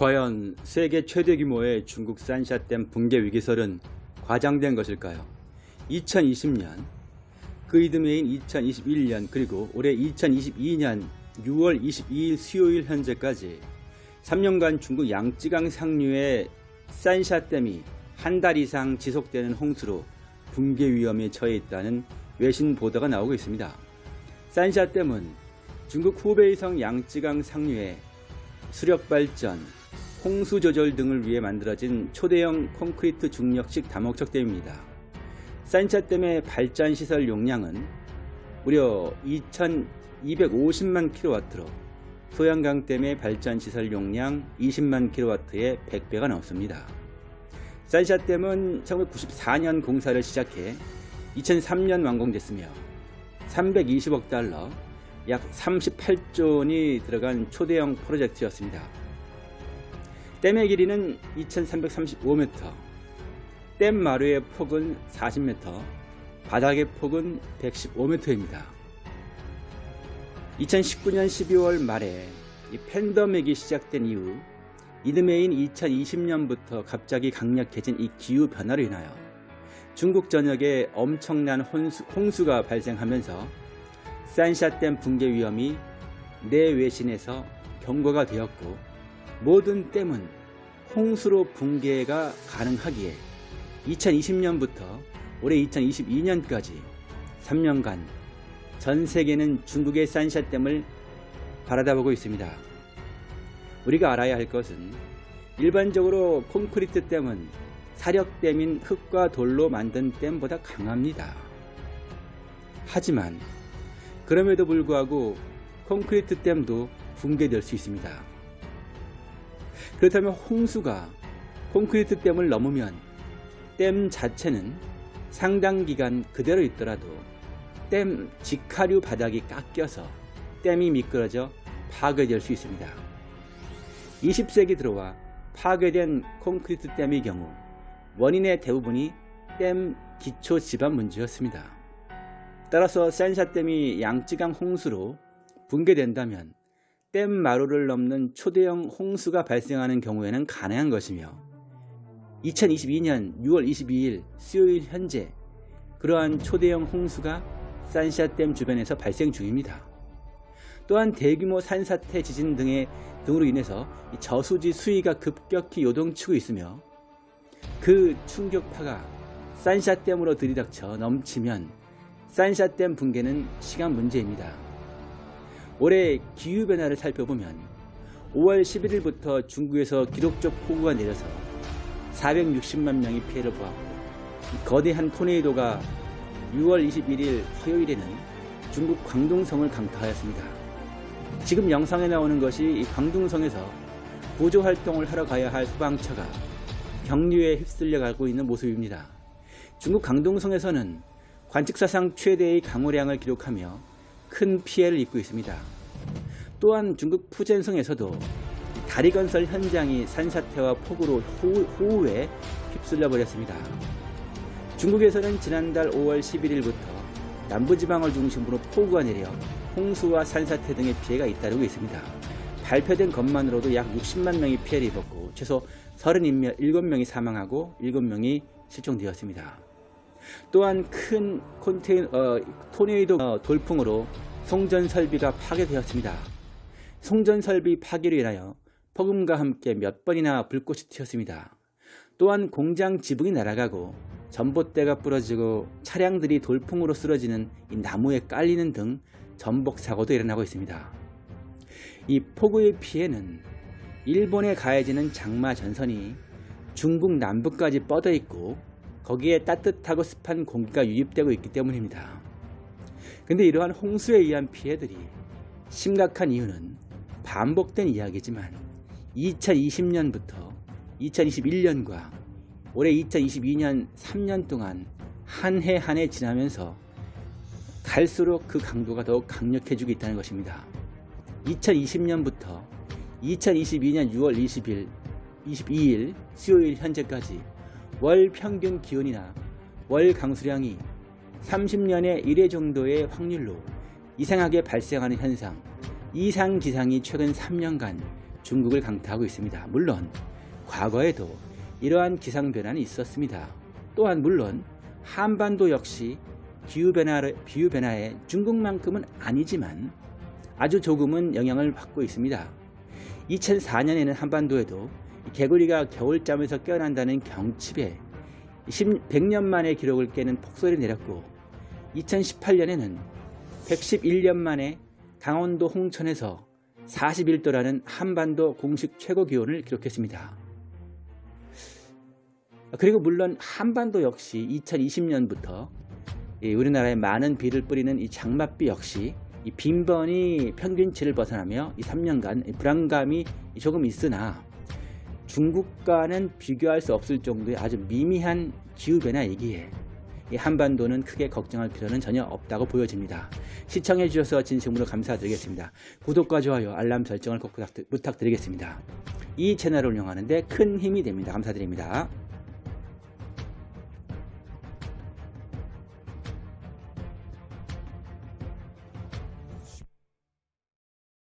과연 세계 최대 규모의 중국 산샤댐 붕괴 위기설은 과장된 것일까요? 2020년, 그 이듬해인 2021년 그리고 올해 2022년 6월 22일 수요일 현재까지 3년간 중국 양쯔강 상류의 산샤댐이 한 달 이상 지속되는 홍수로 붕괴 위험에 처해 있다는 외신 보도가 나오고 있습니다. 산샤댐은 중국 후베이성 양쯔강 상류의 수력 발전, 홍수 조절 등을 위해 만들어진 초대형 콘크리트 중력식 다목적 댐입니다. 산샤댐의 발전 시설 용량은 무려 2250만 킬로와트로 소양강댐의 발전 시설 용량 20만 킬로와트의 100배가 넘습니다. 산샤댐은 1994년 공사를 시작해 2003년 완공됐으며 320억 달러, 약 38조 원이 들어간 초대형 프로젝트였습니다. 댐의 길이는 2335m, 댐 마루의 폭은 40m, 바닥의 폭은 115m입니다. 2019년 12월 말에 이 팬데믹이 시작된 이후 이듬해인 2020년부터 갑자기 강력해진 이 기후 변화로 인하여 중국 전역에 엄청난 홍수, 홍수가 발생하면서 산샤댐 붕괴 위험이 내외신에서 경고가 되었고 모든 댐은 홍수로 붕괴가 가능하기에 2020년부터 올해 2022년까지 3년간 전 세계는 중국의 산샤댐을 바라다보고 있습니다. 우리가 알아야 할 것은 일반적으로 콘크리트 댐은 사력댐인 흙과 돌로 만든 댐보다 강합니다. 하지만 그럼에도 불구하고 콘크리트 댐도 붕괴될 수 있습니다. 그렇다면 홍수가 콘크리트 댐을 넘으면 댐 자체는 상당 기간 그대로 있더라도 댐 직하류 바닥이 깎여서 댐이 미끄러져 파괴될 수 있습니다. 20세기 들어와 파괴된 콘크리트 댐의 경우 원인의 대부분이 댐 기초 지반 문제였습니다. 따라서 산샤댐이 양쯔강 홍수로 붕괴된다면 댐 마루를 넘는 초대형 홍수가 발생하는 경우에는 가능한 것이며 2022년 6월 22일 수요일 현재 그러한 초대형 홍수가 산샤댐 주변에서 발생 중입니다. 또한 대규모 산사태 지진 등의 등으로 인해서 저수지 수위가 급격히 요동치고 있으며 그 충격파가 산샤댐으로 들이닥쳐 넘치면 산샤댐 붕괴는 시간 문제입니다. 올해 기후변화를 살펴보면 5월 11일부터 중국에서 기록적 폭우가 내려서 460만 명이 피해를 보았고 거대한 토네이도가 6월 21일 화요일에는 중국 광둥성을 강타하였습니다. 지금 영상에 나오는 것이 광둥성에서 구조활동을 하러 가야 할 소방차가 경류에 휩쓸려 가고 있는 모습입니다. 중국 강동성에서는 관측사상 최대의 강우량을 기록하며 큰 피해를 입고 있습니다. 또한 중국 푸젠성에서도 다리 건설 현장이 산사태와 폭우로 호우, 에 휩쓸려 버렸습니다. 중국에서는 지난달 5월 11일부터 남부지방을 중심으로 폭우가 내려 홍수와 산사태 등의 피해가 잇따르고 있습니다. 발표된 것만으로도 약 60만 명이 피해를 입었고 최소 37명이 사망하고 7명이 실종되었습니다. 또한 큰 콘테인, 어, 토네이도 어, 돌풍으로 송전 설비가 파괴되었습니다. 송전 설비 파괴로 인하여 폭음과 함께 몇 번이나 불꽃이 튀었습니다. 또한 공장 지붕이 날아가고 전봇대가 부러지고 차량들이 돌풍으로 쓰러지는 나무에 깔리는 등 전복 사고도 일어나고 있습니다. 이 폭우의 피해는 일본에 가해지는 장마 전선이 중국 남부까지 뻗어 있고 거기에 따뜻하고 습한 공기가 유입되고 있기 때문입니다. 근데 이러한 홍수에 의한 피해들이 심각한 이유는 반복된 이야기지만 2020년부터 2021년과 올해 2022년 3년 동안 한 해 한 해 지나면서 갈수록 그 강도가 더욱 강력해지고 있다는 것입니다. 2020년부터 2022년 6월 20일, 22일 수요일 현재까지 월 평균 기온이나 월 강수량이 30년에 1회 정도의 확률로 이상하게 발생하는 현상, 이상 기상이 최근 3년간 중국을 강타하고 있습니다. 물론 과거에도 이러한 기상 변화는 있었습니다. 또한 물론 한반도 역시 기후변화, 기후변화에 중국만큼은 아니지만 아주 조금은 영향을 받고 있습니다. 2004년에는 한반도에도 개구리가 겨울잠에서 깨어난다는 경칩에 100년 만에 기록을 깨는 폭설이 내렸고 2018년에는 111년 만에 강원도 홍천에서 41도라는 한반도 공식 최고 기온을 기록했습니다. 그리고 물론 한반도 역시 2020년부터 우리나라에 많은 비를 뿌리는 이 장맛비 역시 이 빈번히 평균치를 벗어나며 이 3년간 불안감이 조금 있으나 중국과는 비교할 수 없을 정도의 아주 미미한 기후변화이기에 이 한반도는 크게 걱정할 필요는 전혀 없다고 보여집니다. 시청해 주셔서 진심으로 감사드리겠습니다. 구독과 좋아요, 알람 설정을 꼭 부탁드리겠습니다. 이 채널을 운영하는 데 큰 힘이 됩니다. 감사드립니다.